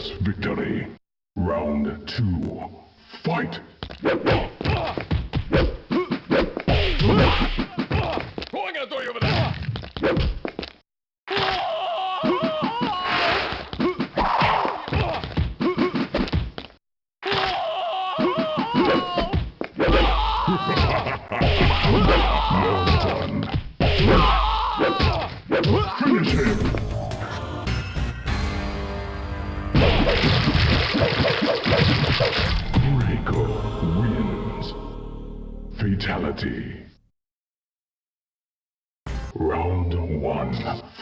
Yes.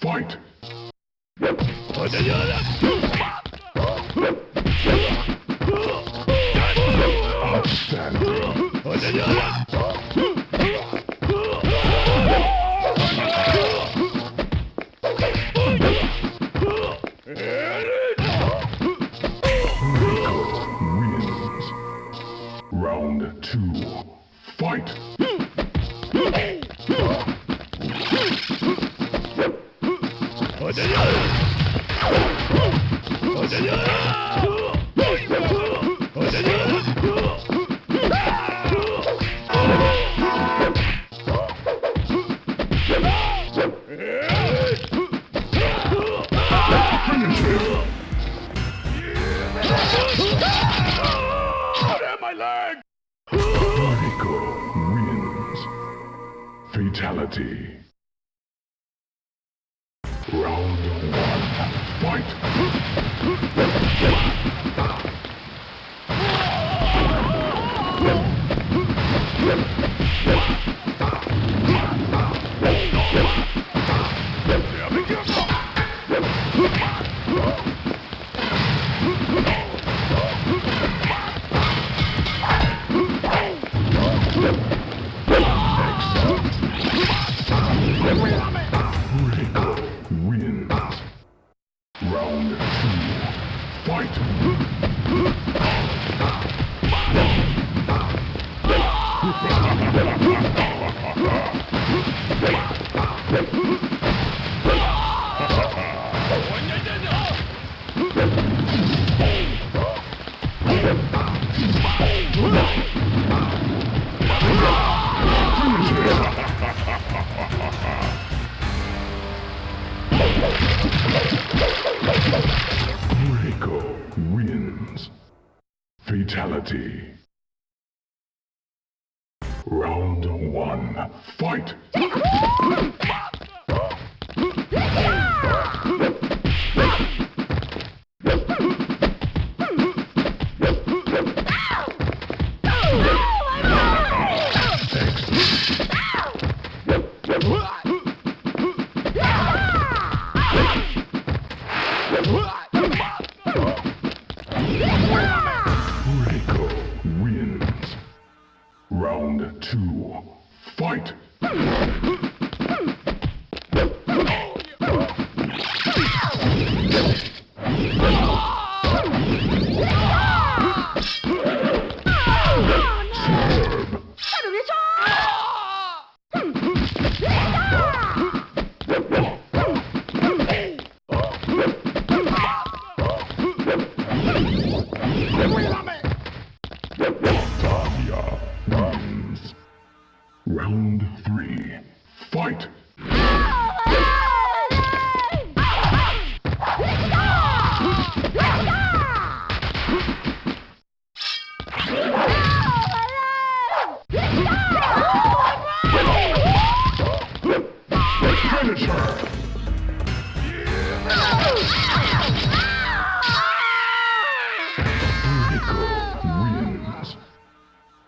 Fight! Outstanding! my leg! Mariko wins. Fatality. Round one, fight! one. Fight! Fight!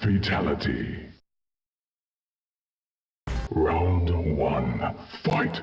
Fatality. Round one, fight!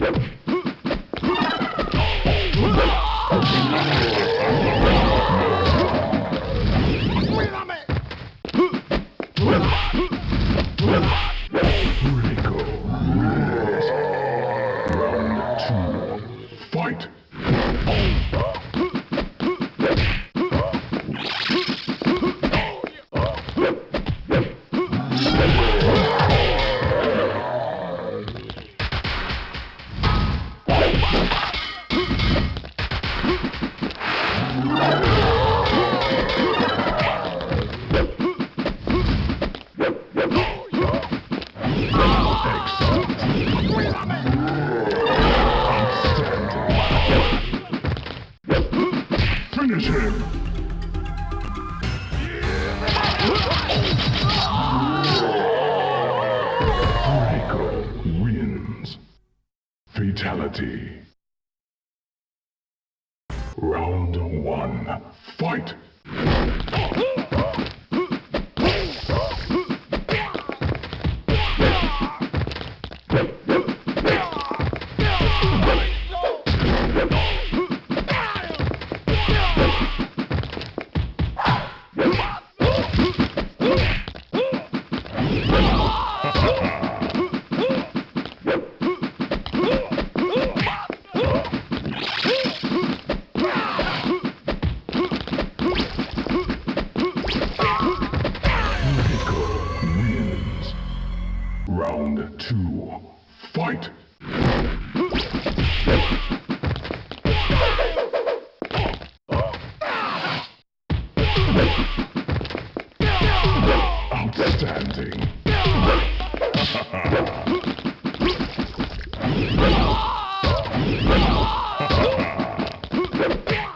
Yep. Fight! Outstanding.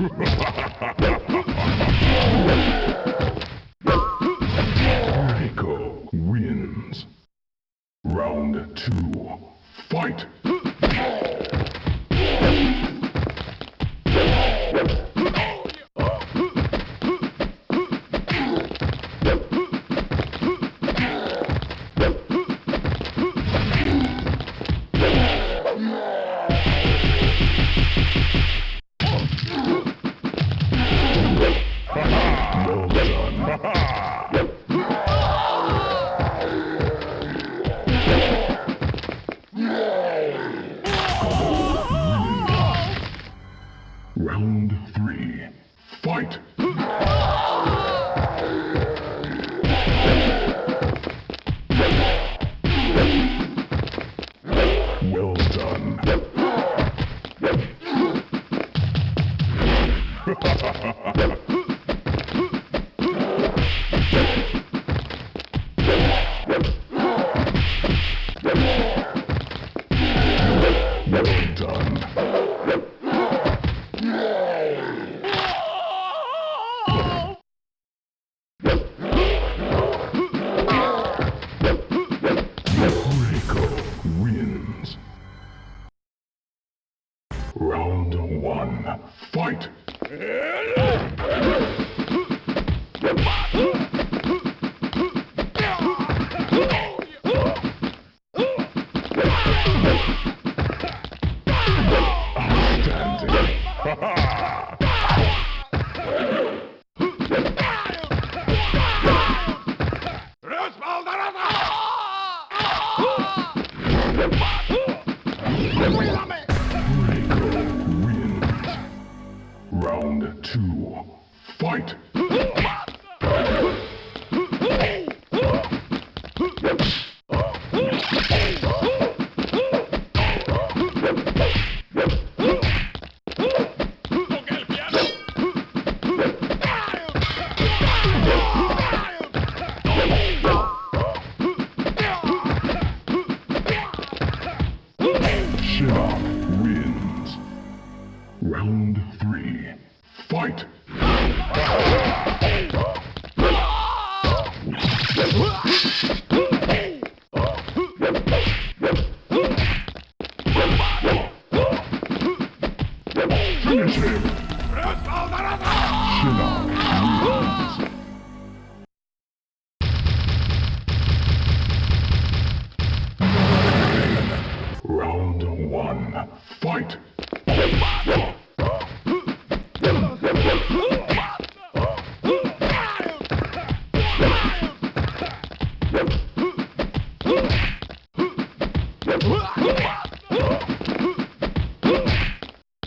¡Ja, fight. Ha ha!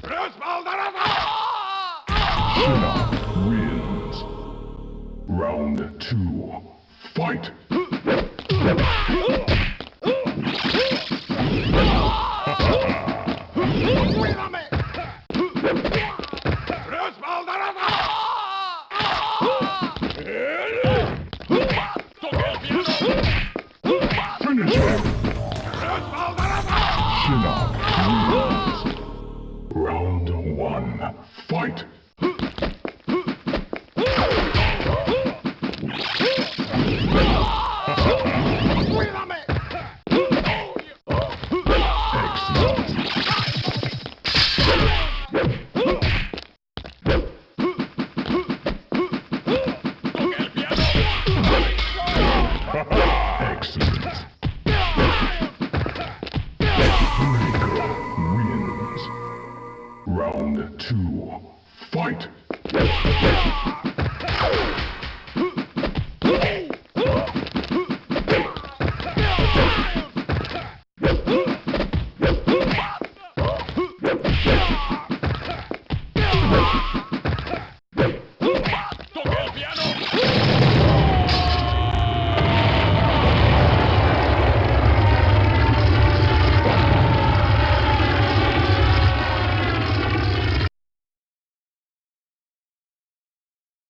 Respaldarada. Shinnok wins.